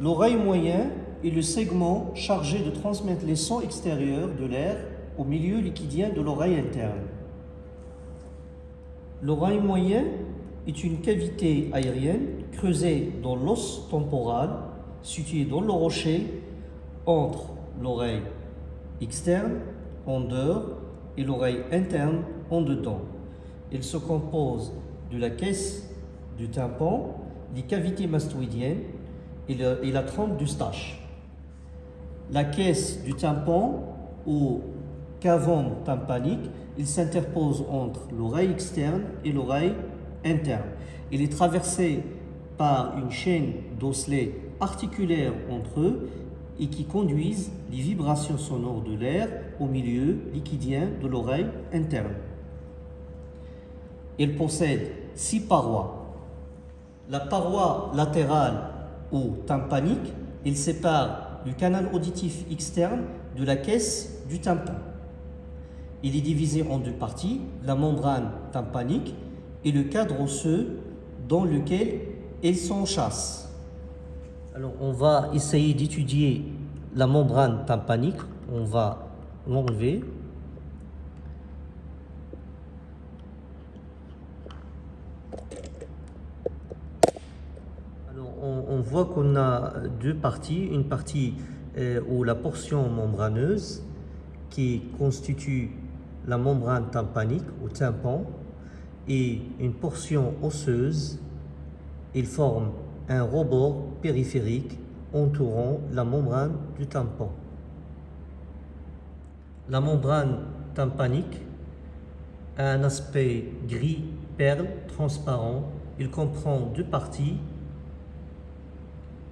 L'oreille moyen est le segment chargé de transmettre les sons extérieurs de l'air au milieu liquidien de l'oreille interne. L'oreille moyen est une cavité aérienne creusée dans l'os temporal situé dans le rocher entre l'oreille externe en dehors et l'oreille interne en dedans. Elle se compose de la caisse du tympan, des cavités mastoïdiennes et, la trompe du stache. La caisse du tympan ou cavum tympanique, il s'interpose entre l'oreille externe et l'oreille interne. Il est traversé par une chaîne d'osselets articulaires entre eux et qui conduisent les vibrations sonores de l'air au milieu liquidien de l'oreille interne. Il possède six parois. La paroi latérale ou tympanique, il sépare le canal auditif externe de la caisse du tympan. Il est divisé en deux parties, la membrane tympanique et le cadre osseux dans lequel il s'enchasse. Alors on va essayer d'étudier la membrane tympanique. On va l'enlever. On, voit qu'on a deux parties. Une partie euh, où la portion membraneuse qui constitue la membrane tympanique ou tympan et une portion osseuse. Ils forment un rebord périphérique entourant la membrane du tympan. La membrane tympanique a un aspect gris perle transparent. Il comprend deux parties.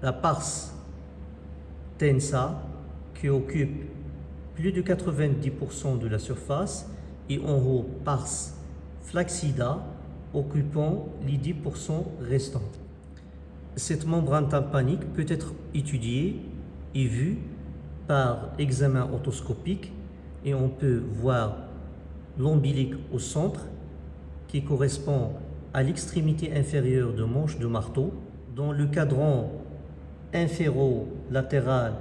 La pars tensa qui occupe plus de 90% de la surface et en haut pars flaccida occupant les 10% restants. Cette membrane tympanique peut être étudiée et vue par examen otoscopique et on peut voir l'ombilic au centre qui correspond à l'extrémité inférieure de manche de marteau. Dans le cadran inféro-latéral,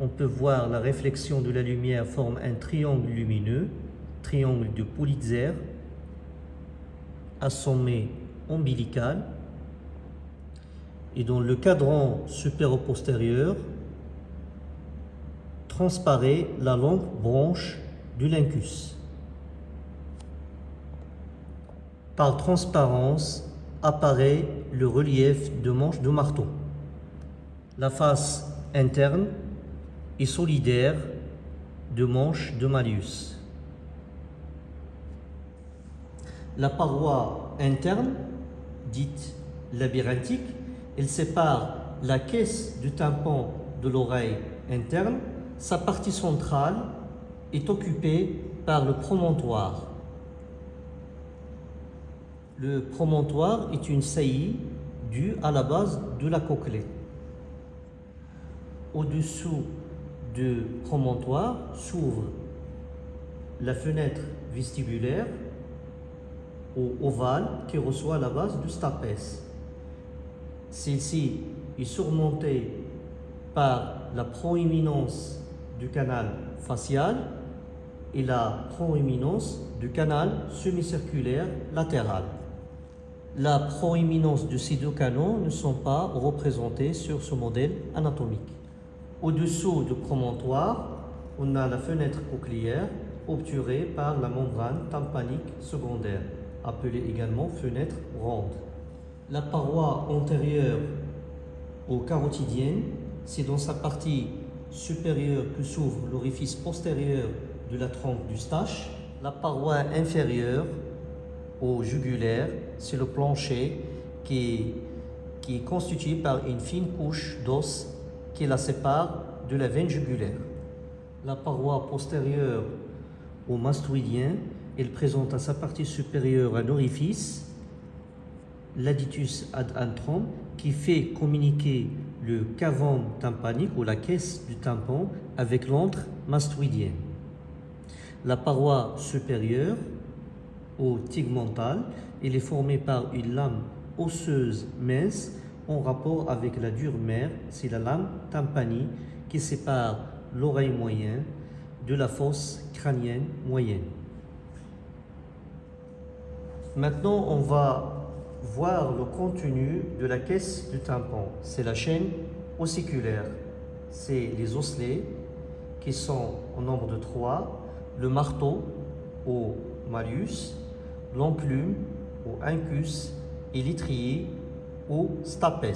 on peut voir la réflexion de la lumière forme un triangle lumineux, triangle de Pulitzer, à sommet ombilical et dans le cadran supéro-postérieur transparaît la longue branche du lincus. Par transparence apparaît le relief de manche de marteau. La face interne est solidaire de manche de Marius. La paroi interne, dite labyrinthique, elle sépare la caisse du tympan de l'oreille interne. Sa partie centrale est occupée par le promontoire. Le promontoire est une saillie due à la base de la cochlée. Au-dessous du promontoire s'ouvre la fenêtre vestibulaire ou ovale qui reçoit la base du stapès. Celle-ci est surmontée par la proéminence du canal facial et la proéminence du canal semi-circulaire latéral. La proéminence de ces deux canaux ne sont pas représentés sur ce modèle anatomique. Au-dessous du promontoire, on a la fenêtre cochléaire obturée par la membrane tympanique secondaire, appelée également fenêtre ronde. La paroi antérieure au carotidienne, c'est dans sa partie supérieure que s'ouvre l'orifice postérieur de la trompe du stache. La paroi inférieure au jugulaire, c'est le plancher qui qui est constitué par une fine couche d'os qui la sépare de la veine jugulaire. La paroi postérieure au mastoïdien, elle présente à sa partie supérieure un orifice l'aditus ad antrum qui fait communiquer le cavum tympanique ou la caisse du tympan avec l'antre mastoïdien. La paroi supérieure au tegmental, elle est formée par une lame osseuse mince en rapport avec la dure mère, c'est la lame tympanique qui sépare l'oreille moyenne de la fosse crânienne moyenne. Maintenant, on va voir le contenu de la caisse du tympan. C'est la chaîne ossiculaire, c'est les osselets qui sont au nombre de trois, le marteau au malus, l'enclume au incus et l'étrier stapes.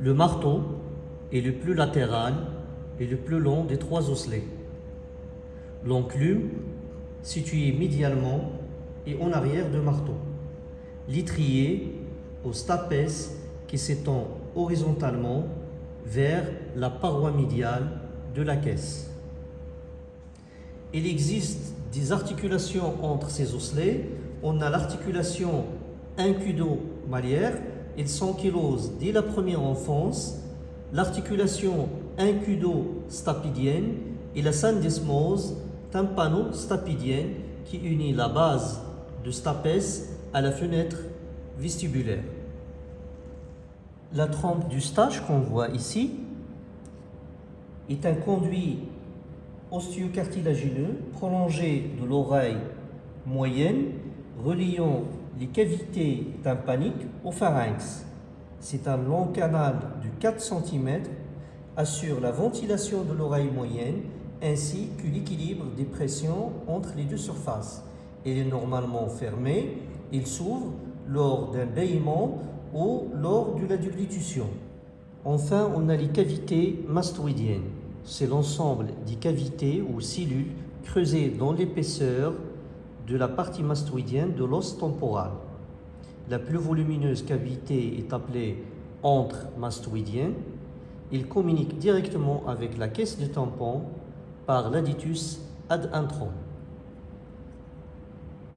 Le marteau est le plus latéral et le plus long des trois osselets. L'enclume, situé médialement et en arrière du marteau. L'étrier au stapes qui s'étend horizontalement vers la paroi médiale de la caisse. Il existe des articulations entre ces osselets. On a l'articulation incudo-maliaire, ils s'ankylosent dès la première enfance, l'articulation incudo-stapidienne et la syndesmose tympano-stapidienne qui unit la base de stapes à la fenêtre vestibulaire. La trompe du stage qu'on voit ici est un conduit osteo-cartilagineux prolongé de l'oreille moyenne reliant les cavités tympaniques au pharynx. C'est un long canal de 4 cm, assure la ventilation de l'oreille moyenne ainsi que l'équilibre des pressions entre les deux surfaces. Il est normalement fermé, il s'ouvre lors d'un bâillement ou lors de la déglutition. Enfin, on a les cavités mastoïdiennes. C'est l'ensemble des cavités ou cellules creusées dans l'épaisseur de la partie mastoïdienne de l'os temporal. La plus volumineuse cavité est appelée entre mastoïdien. Il communique directement avec la caisse de tampon par l'aditus ad intron.